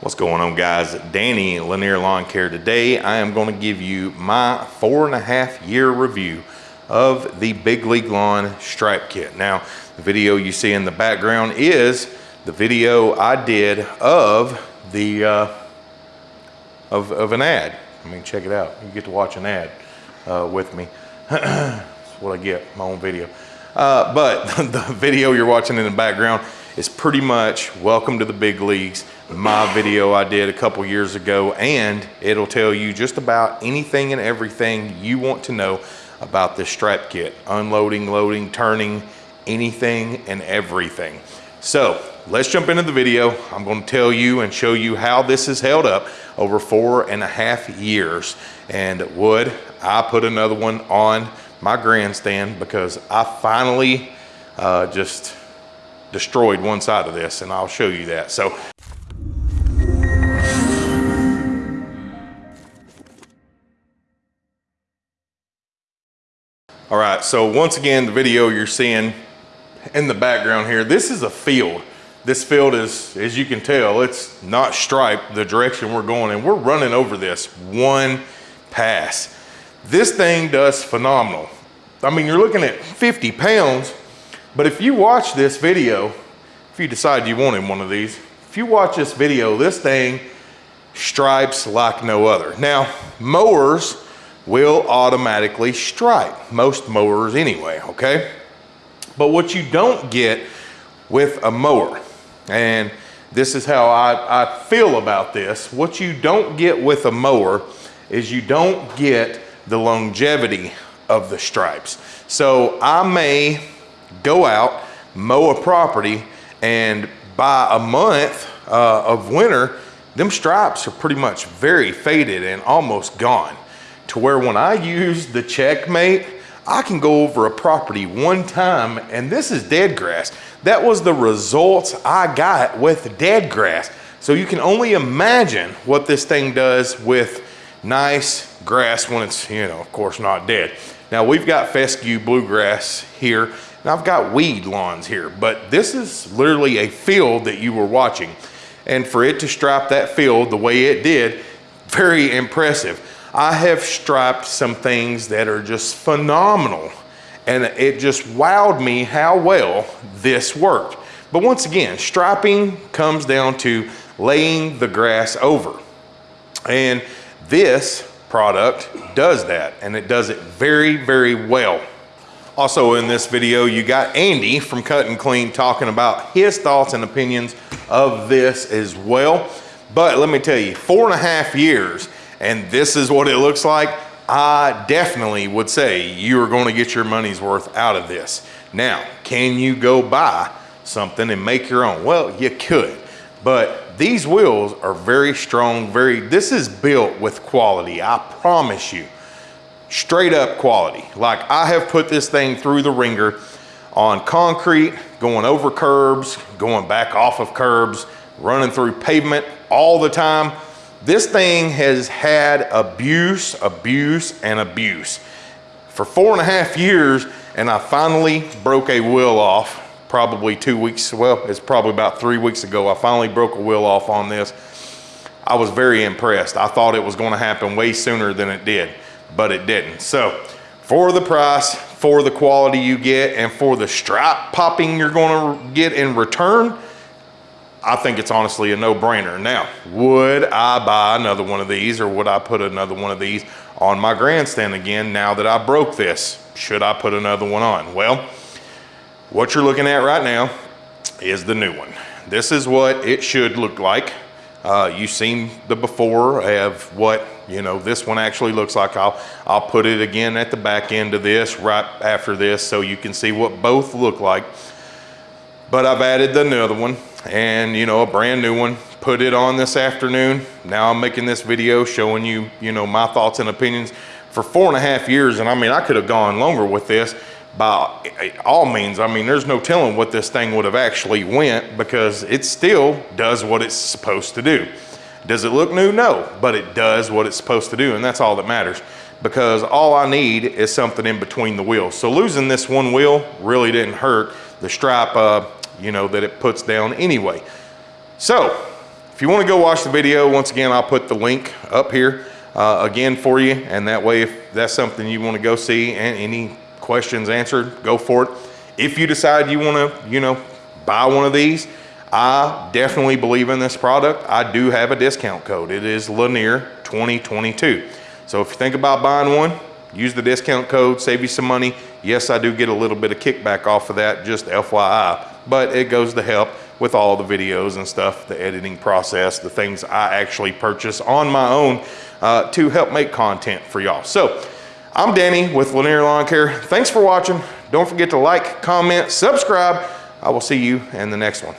What's going on guys? Danny Lanier Lawn Care. Today I am going to give you my four and a half year review of the Big League Lawn Stripe Kit. Now the video you see in the background is the video I did of the uh, of, of an ad. I mean check it out. You get to watch an ad uh, with me. That's what I get, my own video. Uh, but the video you're watching in the background is pretty much welcome to the big leagues my video I did a couple years ago and it'll tell you just about anything and everything you want to know about this stripe kit. Unloading loading turning anything and everything. So let's jump into the video. I'm going to tell you and show you how this has held up over four and a half years. And would I put another one on my grandstand because I finally uh, just destroyed one side of this and I'll show you that. So All right, so once again, the video you're seeing in the background here, this is a field. This field is, as you can tell, it's not striped the direction we're going and we're running over this one pass. This thing does phenomenal. I mean, you're looking at 50 pounds, but if you watch this video, if you decide you want wanted one of these, if you watch this video, this thing stripes like no other. Now, mowers will automatically stripe, most mowers anyway, okay? But what you don't get with a mower, and this is how I, I feel about this, what you don't get with a mower is you don't get the longevity of the stripes. So I may go out, mow a property, and by a month uh, of winter, them stripes are pretty much very faded and almost gone. To where when I use the checkmate, I can go over a property one time and this is dead grass. That was the results I got with dead grass. So you can only imagine what this thing does with nice grass when it's, you know, of course not dead. Now we've got fescue bluegrass here and I've got weed lawns here, but this is literally a field that you were watching. And for it to stripe that field the way it did, very impressive. I have striped some things that are just phenomenal. And it just wowed me how well this worked. But once again, striping comes down to laying the grass over. And this product does that and it does it very, very well. Also in this video, you got Andy from Cut and Clean talking about his thoughts and opinions of this as well. But let me tell you, four and a half years, and this is what it looks like, I definitely would say you are going to get your money's worth out of this. Now, can you go buy something and make your own? Well, you could, but these wheels are very strong, very, this is built with quality, I promise you. Straight up quality. Like I have put this thing through the ringer on concrete, going over curbs, going back off of curbs, running through pavement all the time. This thing has had abuse, abuse, and abuse. For four and a half years, and I finally broke a wheel off probably two weeks, well, it's probably about three weeks ago, I finally broke a wheel off on this. I was very impressed. I thought it was gonna happen way sooner than it did, but it didn't. So for the price, for the quality you get, and for the stripe popping you're gonna get in return, I think it's honestly a no-brainer. Now, would I buy another one of these or would I put another one of these on my grandstand again now that I broke this? Should I put another one on? Well, what you're looking at right now is the new one. This is what it should look like. Uh, you've seen the before of what, you know, this one actually looks like. I'll, I'll put it again at the back end of this right after this so you can see what both look like. But I've added another one and, you know, a brand new one. Put it on this afternoon. Now I'm making this video showing you, you know, my thoughts and opinions for four and a half years. And I mean, I could have gone longer with this by all means, I mean, there's no telling what this thing would have actually went because it still does what it's supposed to do. Does it look new? No, but it does what it's supposed to do, and that's all that matters because all I need is something in between the wheels. So losing this one wheel really didn't hurt the stripe, uh, you know, that it puts down anyway. So if you wanna go watch the video, once again, I'll put the link up here uh, again for you. And that way, if that's something you wanna go see and any questions answered, go for it. If you decide you wanna, you know, buy one of these, I definitely believe in this product. I do have a discount code. It is Lanier 2022. So if you think about buying one, use the discount code, save you some money. Yes, I do get a little bit of kickback off of that, just FYI, but it goes to help with all the videos and stuff, the editing process, the things I actually purchase on my own uh, to help make content for y'all. So I'm Danny with Lanier Lawn Care. Thanks for watching. Don't forget to like, comment, subscribe. I will see you in the next one.